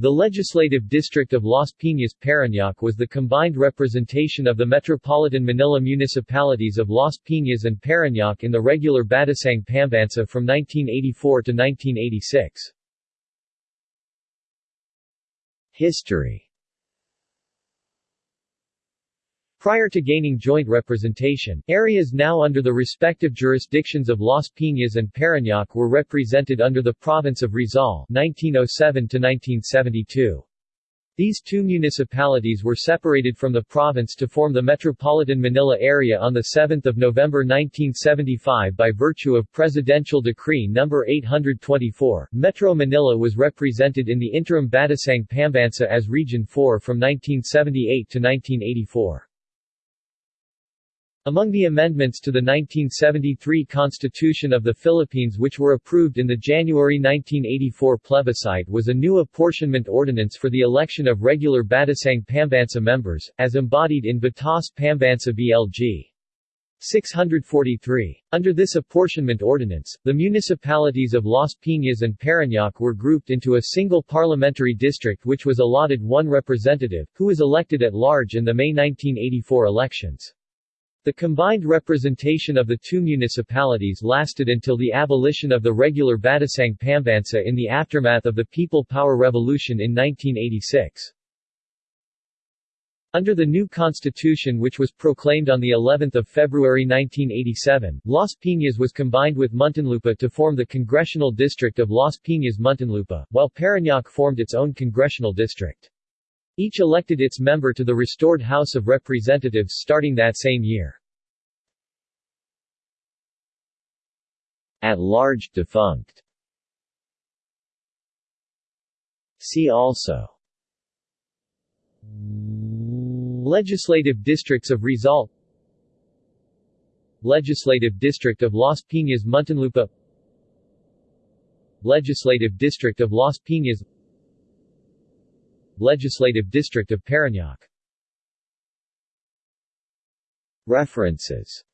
The legislative district of Las Piñas Parañaque was the combined representation of the metropolitan Manila municipalities of Las Piñas and Parañaque in the regular Batasang Pambansa from 1984 to 1986. History Prior to gaining joint representation, areas now under the respective jurisdictions of Las Piñas and Parañaque were represented under the province of Rizal 1907 1972. These two municipalities were separated from the province to form the Metropolitan Manila area on 7 November 1975 by virtue of Presidential Decree No. 824. Metro Manila was represented in the interim Batasang Pambansa as Region 4 from 1978 to 1984. Among the amendments to the 1973 Constitution of the Philippines which were approved in the January 1984 plebiscite was a new apportionment ordinance for the election of regular Batasang Pambansa members, as embodied in Batas Pambansa BLG. 643. Under this apportionment ordinance, the municipalities of Las Piñas and Parañaque were grouped into a single parliamentary district which was allotted one representative, who was elected at large in the May 1984 elections. The combined representation of the two municipalities lasted until the abolition of the regular Batasang Pambansa in the aftermath of the People Power Revolution in 1986. Under the new constitution which was proclaimed on the 11th of February 1987, Las Piñas was combined with Muntinlupa to form the congressional district of Las Piñas-Muntinlupa, while Parañaque formed its own congressional district. Each elected its member to the restored House of Representatives starting that same year. At large defunct. See also Legislative districts of Rizal Legislative district of Las Piñas Muntinlupa Legislative district of Las Piñas Legislative District of Parañaque. References